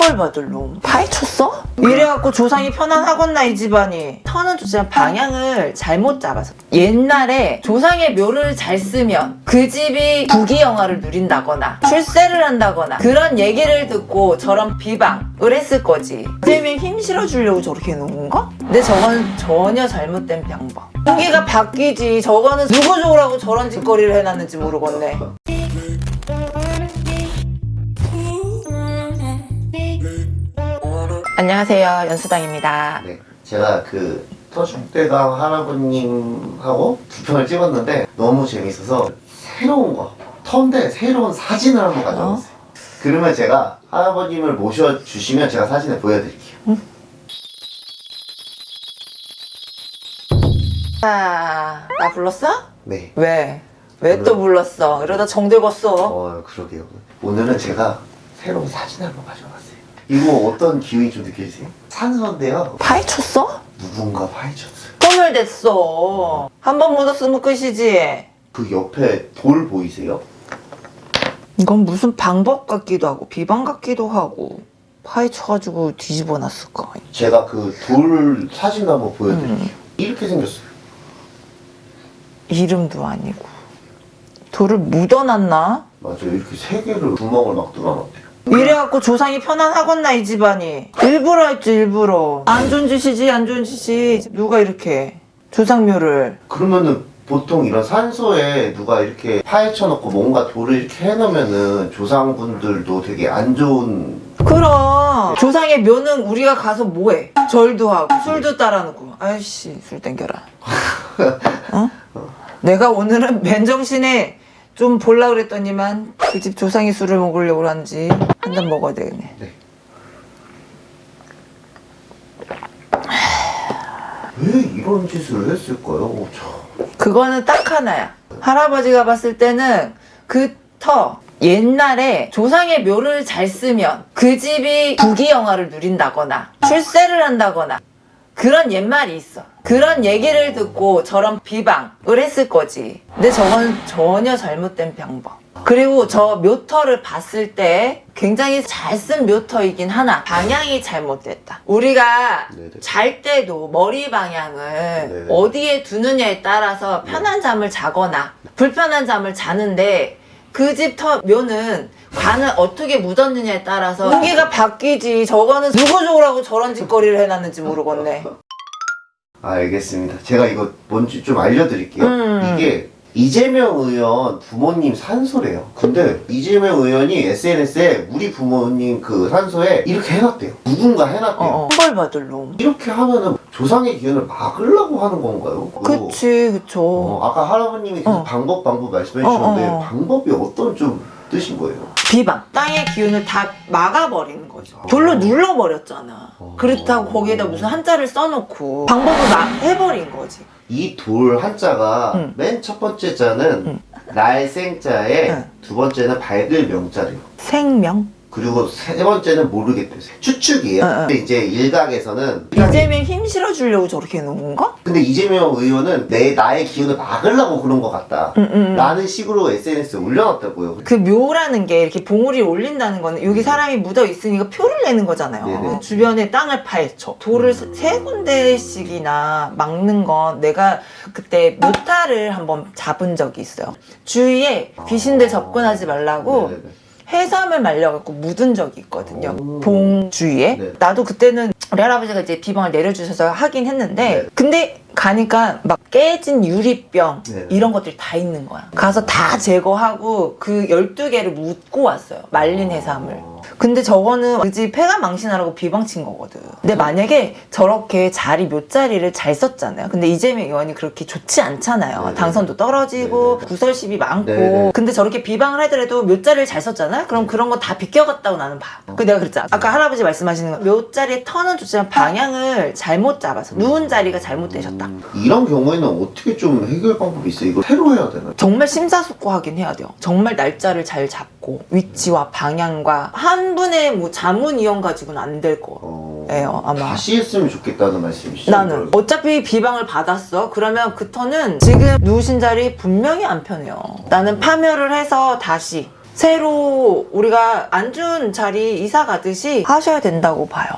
형벌받을 놈. 파헤쳤어? 이래갖고 조상이 편안하겠나 이 집안이. 터는 좋지만 방향을 잘못 잡아서. 옛날에 조상의 묘를 잘 쓰면 그 집이 부귀영화를 누린다거나 출세를 한다거나 그런 얘기를 듣고 저런 비방을 했을 거지. 이재명 힘 실어주려고 저렇게 해놓은 건가? 근데 저건 전혀 잘못된 방법. 공기가 바뀌지. 저거는 누구 좋으라고 저런 짓거리를 해놨는지 모르겠네 안녕하세요 연수당입니다 네, 제가 그 터줏대감 할아버님하고 두 편을 찍었는데 너무 재밌어서 새로운 거 터인데 새로운 사진을 한번 가져왔어요. 그러면 제가 할아버님을 모셔주시면 제가 사진을 보여드릴게요. 아, 나 불렀어? 네. 왜? 왜 또 불렀어? 이러다 정들었어 어, 그러게요. 오늘은 제가 새로운 사진을 한번 가져왔어요. 이거 어떤 기운이 좀 느껴지세요? 산소인데요. 파헤쳤어? 누군가 파헤쳤어요. 소멸됐어 한 번 묻었으면 끝이지 그 옆에 돌 보이세요? 이건 무슨 방법 같기도 하고 비방 같기도 하고 파헤쳐가지고 뒤집어 놨을까 제가 그 돌 사진 한번 보여드릴게요. 음. 이렇게 생겼어요. 이름도 아니고 돌을 묻어놨나? 맞아요. 이렇게 세 개를 구멍을 막 뚫어놨대요. 이래갖고 조상이 편안하겠나 이 집안이? 일부러 했지 일부러. 안 좋은 짓이지 안 좋은 짓이 누가 이렇게 조상묘를. 그러면은 보통 이런 산소에 누가 이렇게 파헤쳐 놓고 뭔가 돌을 이렇게 해놓으면은 조상분들도 되게 안 좋은. 그럼. 조상의 묘는 우리가 가서 뭐해? 절도 하고 술도 따라놓고. 아이씨 술 땡겨라. 어? 내가 오늘은 맨정신에 좀 볼라 그랬더니만 그 집 조상이 술을 먹으려고 하는지 한 잔 먹어야 되겠네 네. 왜 이런 짓을 했을까요? 참. 그거는 딱 하나야. 할아버지가 봤을 때는 그 터 옛날에 조상의 묘를 잘 쓰면 그 집이 부귀영화를 누린다거나 출세를 한다거나 그런 옛말이 있어. 그런 얘기를 듣고 저런 비방을 했을 거지. 근데 저건 전혀 잘못된 방법. 그리고 저 묘터를 봤을 때 굉장히 잘 쓴 묘터이긴 하나 방향이 잘못됐다. 우리가 네네. 잘 때도 머리 방향을 네네. 어디에 두느냐에 따라서 편한 잠을 자거나 불편한 잠을 자는데 그집터 묘는 관을 어떻게 묻었느냐에 따라서 공기가 바뀌지 저거는 누구 좋으라고 저런 짓거리를 해놨는지 모르겠네 알겠습니다. 제가 이거 뭔지 좀 알려드릴게요. 음. 이게 이재명 의원 부모님 산소래요. 근데 이재명 의원이 SNS에 우리 부모님 그 산소에 이렇게 해놨대요. 누군가 해놨대요. 어, 어. 벌받을 놈 이렇게 하면은 조상의 기운을 막으려고 하는 건가요? 그치 그쵸 어, 아까 할아버님이 계속 어. 방법 방법 말씀해 주셨는데 어, 어. 방법이 어떤 좀 뜻인 거예요? 비방 땅의 기운을 다 막아버리는 거죠 돌로 눌러버렸잖아 어. 그렇다고 거기에다 무슨 한자를 써놓고 방법을 막 해버린 거지 이 돌 한자가 응. 맨첫 번째 자는 응. 날생자에 응. 두 번째는 밝을 명자래요. 생명 그리고 세 번째는 모르겠대요. 추측이에요. 응, 응. 근데 이제 일각에서는 이재명 힘 실어주려고 저렇게 해놓은 건가? 근데 이재명 의원은 내 나의 기운을 막으려고 그런 것 같다. 응, 응. 라는 식으로 SNS에 올려놨다고요. 그 묘라는 게 이렇게 봉우리 올린다는 거는 여기 사람이 묻어 있으니까 표를 내는 거잖아요. 네네. 그 주변에 땅을 파헤쳐. 돌을 음. 세 군데씩이나 막는 건 내가 그때 묘타를 한번 잡은 적이 있어요. 주위에 귀신들 접근하지 말라고 아. 네네네. 해삼을 말려갖고 묻은 적이 있거든요. 오. 봉 주위에. 네. 나도 그때는 우리 할아버지가 이제 비방을 내려주셔서 하긴 했는데 네. 근데 가니까 막 깨진 유리병 네. 이런 것들이 다 있는 거야. 가서 다 제거하고 그 12개를 묻고 왔어요. 말린 해삼을. 어. 근데 저거는 그집 폐가 망신하라고 비방친 거거든. 근데 만약에 저렇게 자리 묘자리를 잘 썼잖아요. 근데 이재명 의원이 그렇게 좋지 않잖아요. 네네. 당선도 떨어지고 네네. 구설십이 많고. 네네. 근데 저렇게 비방을 하더라도 묘자리를 잘 썼잖아요. 그럼 그런 거 다 비껴갔다고 나는 봐. 그 내가 그랬잖아. 아까 할아버지 말씀하시는 거 묘자리의 터는 좋지만 방향을 잘못 잡아서 누운 자리가 잘못되셨다. 음, 이런 경우에는 어떻게 좀 해결 방법이 있어요? 이거 새로 해야 되나요? 정말 심사숙고하긴 해야 돼요. 정말 날짜를 잘 잡고 위치와 방향과 한 분의 뭐 자문 이용 가지고는 안 될 거예요. 어... 아마. 다시 했으면 좋겠다는 말씀이시죠? 나는? 어차피 비방을 받았어. 그러면 그 터는 지금 누우신 자리 분명히 안 편해요. 나는 파멸을 해서 다시 새로 우리가 안준 자리 이사 가듯이 하셔야 된다고 봐요.